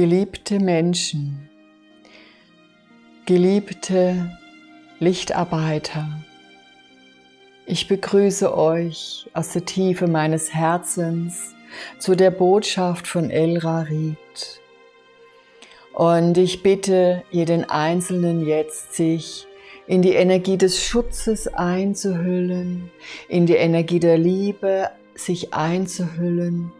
Geliebte Menschen, geliebte Lichtarbeiter, ich begrüße euch aus der Tiefe meines Herzens zu der Botschaft von El Rarit. Und ich bitte jeden Einzelnen jetzt, sich in die Energie des Schutzes einzuhüllen, in die Energie der Liebe sich einzuhüllen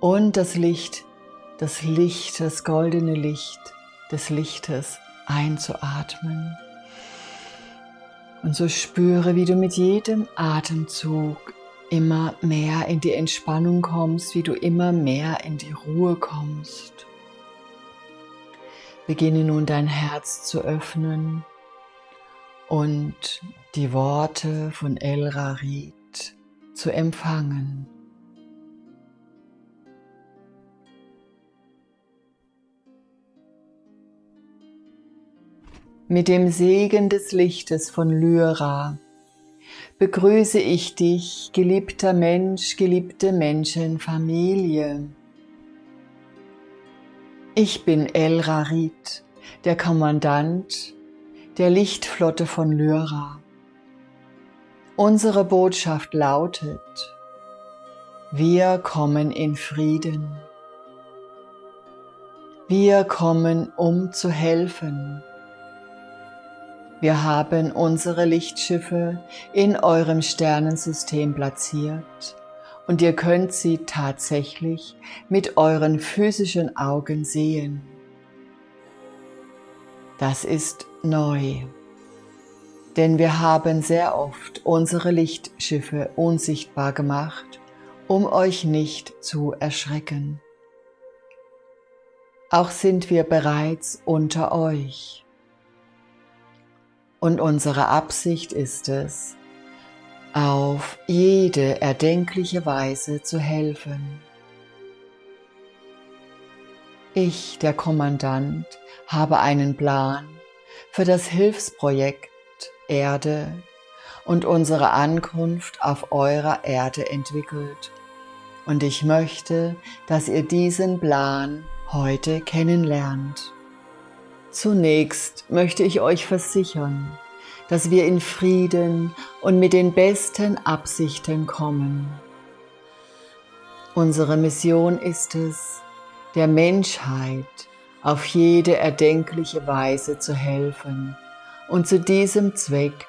und das Licht, das Licht, das goldene Licht des Lichtes einzuatmen. Und so spüre, wie du mit jedem Atemzug immer mehr in die Entspannung kommst, wie du immer mehr in die Ruhe kommst. Beginne nun dein Herz zu öffnen und die Worte von El Rarit zu empfangen. Mit dem Segen des Lichtes von Lyra begrüße ich dich, geliebter Mensch, geliebte Menschenfamilie. Ich bin El Rarit, der Kommandant der Lichtflotte von Lyra. Unsere Botschaft lautet, wir kommen in Frieden. Wir kommen, um zu helfen. Wir haben unsere Lichtschiffe in eurem Sternensystem platziert und ihr könnt sie tatsächlich mit euren physischen Augen sehen. Das ist neu. Denn wir haben sehr oft unsere Lichtschiffe unsichtbar gemacht, um euch nicht zu erschrecken. Auch sind wir bereits unter euch. Und unsere Absicht ist es, auf jede erdenkliche Weise zu helfen. Ich, der Kommandant, habe einen Plan für das Hilfsprojekt Erde und unsere Ankunft auf eurer Erde entwickelt. Und ich möchte, dass ihr diesen Plan heute kennenlernt. Zunächst möchte ich euch versichern, dass wir in Frieden und mit den besten Absichten kommen. Unsere Mission ist es, der Menschheit auf jede erdenkliche Weise zu helfen und zu diesem Zweck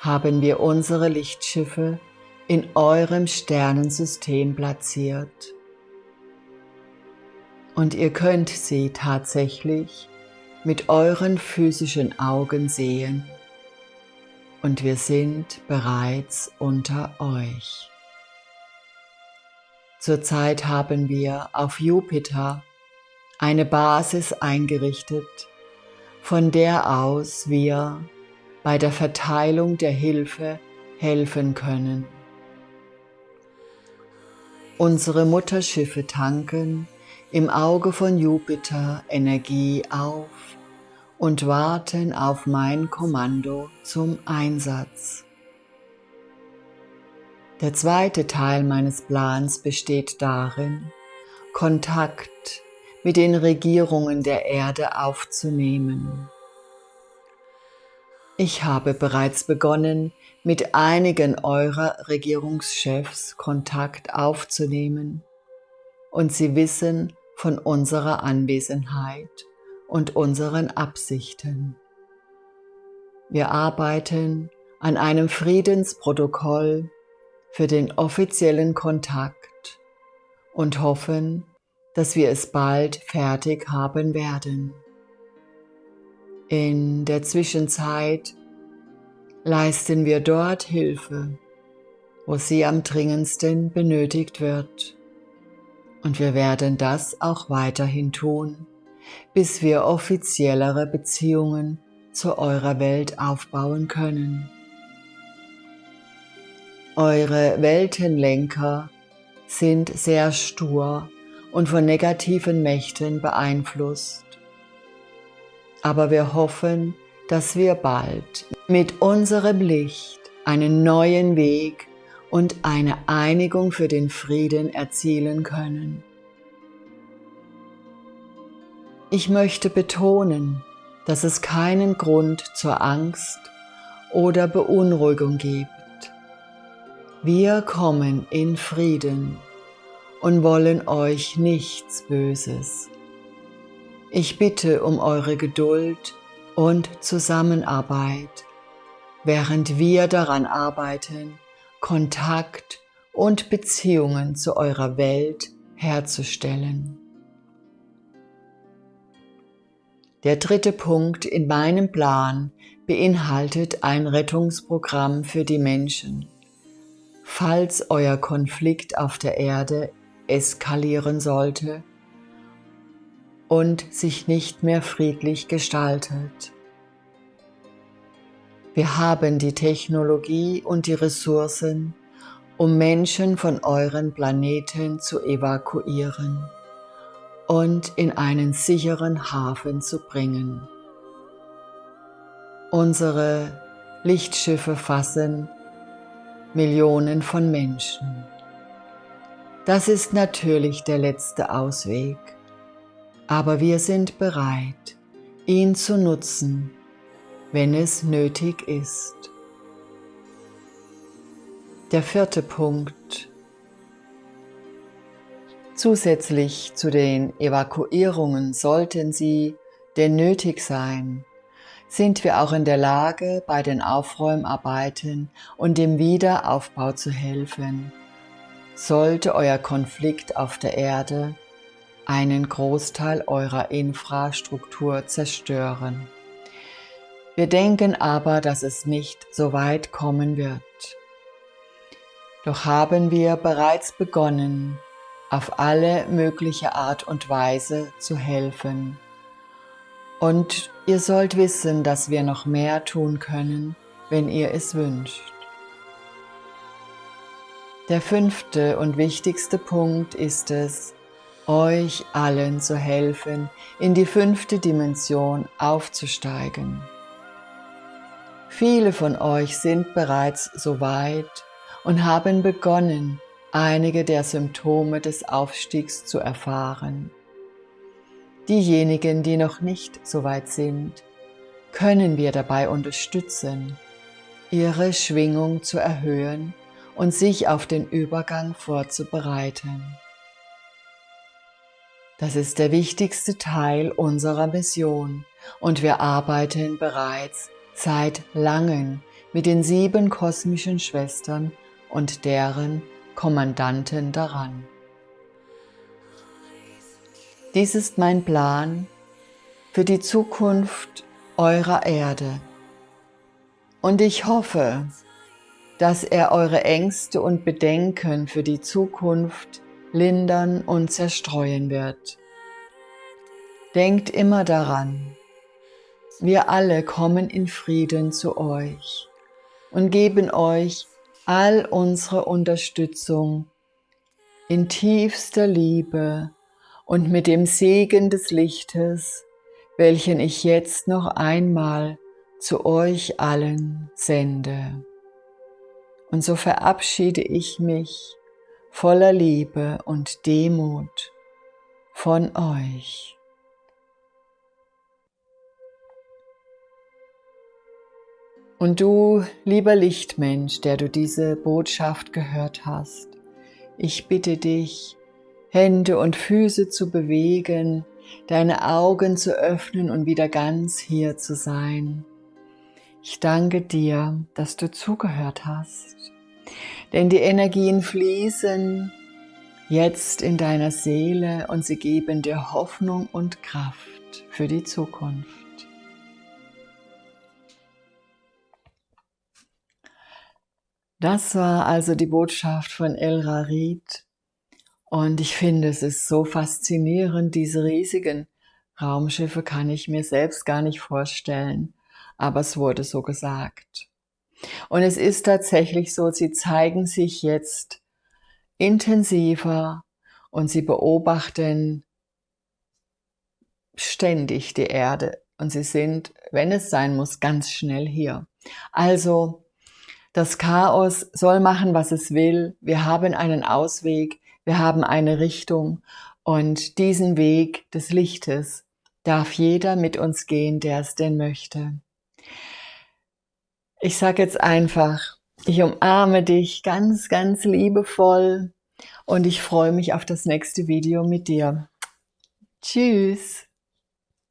haben wir unsere Lichtschiffe in eurem Sternensystem platziert. Und ihr könnt sie tatsächlich mit euren physischen Augen sehen. Und wir sind bereits unter euch. Zurzeit haben wir auf Jupiter eine Basis eingerichtet, von der aus wir bei der Verteilung der Hilfe helfen können. Unsere Mutterschiffe tanken im Auge von Jupiter Energie auf und warten auf mein Kommando zum Einsatz. Der zweite Teil meines Plans besteht darin, Kontakt mit den Regierungen der Erde aufzunehmen. Ich habe bereits begonnen, mit einigen eurer Regierungschefs Kontakt aufzunehmen und sie wissen von unserer Anwesenheit und unseren Absichten. Wir arbeiten an einem Friedensprotokoll für den offiziellen Kontakt und hoffen, dass wir es bald fertig haben werden. In der Zwischenzeit leisten wir dort Hilfe, wo sie am dringendsten benötigt wird. Und wir werden das auch weiterhin tun, bis wir offiziellere Beziehungen zu eurer Welt aufbauen können. Eure Weltenlenker sind sehr stur und von negativen Mächten beeinflusst. Aber wir hoffen, dass wir bald mit unserem Licht einen neuen Weg und eine Einigung für den Frieden erzielen können. Ich möchte betonen, dass es keinen Grund zur Angst oder Beunruhigung gibt. Wir kommen in Frieden und wollen euch nichts Böses. Ich bitte um eure Geduld und Zusammenarbeit, während wir daran arbeiten, Kontakt und Beziehungen zu eurer Welt herzustellen. Der dritte Punkt in meinem Plan beinhaltet ein Rettungsprogramm für die Menschen. Falls euer Konflikt auf der Erde eskalieren sollte und sich nicht mehr friedlich gestaltet. Wir haben die Technologie und die Ressourcen, um Menschen von euren Planeten zu evakuieren und in einen sicheren Hafen zu bringen. Unsere Lichtschiffe fassen Millionen von Menschen. Das ist natürlich der letzte Ausweg, aber wir sind bereit, ihn zu nutzen, wenn es nötig ist. Der vierte Punkt. Zusätzlich zu den Evakuierungen sollten sie denn nötig sein, sind wir auch in der Lage, bei den Aufräumarbeiten und dem Wiederaufbau zu helfen. Sollte euer Konflikt auf der Erde einen Großteil eurer Infrastruktur zerstören. Wir denken aber, dass es nicht so weit kommen wird. Doch haben wir bereits begonnen, auf alle mögliche Art und Weise zu helfen. Und ihr sollt wissen, dass wir noch mehr tun können, wenn ihr es wünscht. Der fünfte und wichtigste Punkt ist es, euch allen zu helfen, in die fünfte Dimension aufzusteigen. Viele von euch sind bereits so weit und haben begonnen, einige der Symptome des Aufstiegs zu erfahren. Diejenigen, die noch nicht so weit sind, können wir dabei unterstützen, ihre Schwingung zu erhöhen und sich auf den Übergang vorzubereiten. Das ist der wichtigste Teil unserer Mission und wir arbeiten bereits seit langem mit den sieben kosmischen Schwestern und deren Kommandanten daran. Dies ist mein Plan für die Zukunft eurer Erde. Und ich hoffe, dass er eure Ängste und Bedenken für die Zukunft lindern und zerstreuen wird. Denkt immer daran, wir alle kommen in Frieden zu euch und geben euch all unsere Unterstützung in tiefster Liebe und mit dem Segen des Lichtes, welchen ich jetzt noch einmal zu euch allen sende. Und so verabschiede ich mich voller Liebe und Demut von euch. Und du, lieber Lichtmensch, der du diese Botschaft gehört hast, ich bitte dich, Hände und Füße zu bewegen, deine Augen zu öffnen und wieder ganz hier zu sein. Ich danke dir, dass du zugehört hast, denn die Energien fließen jetzt in deiner Seele und sie geben dir Hoffnung und Kraft für die Zukunft. Das war also die Botschaft von El Rarid. Und ich finde, es ist so faszinierend, diese riesigen Raumschiffe kann ich mir selbst gar nicht vorstellen, aber es wurde so gesagt. Und es ist tatsächlich so, sie zeigen sich jetzt intensiver und sie beobachten ständig die Erde und sie sind, wenn es sein muss, ganz schnell hier. Also das Chaos soll machen, was es will. Wir haben einen Ausweg, wir haben eine Richtung und diesen Weg des Lichtes, darf jeder mit uns gehen, der es denn möchte. Ich sage jetzt einfach, ich umarme dich ganz, ganz liebevoll und ich freue mich auf das nächste Video mit dir. Tschüss!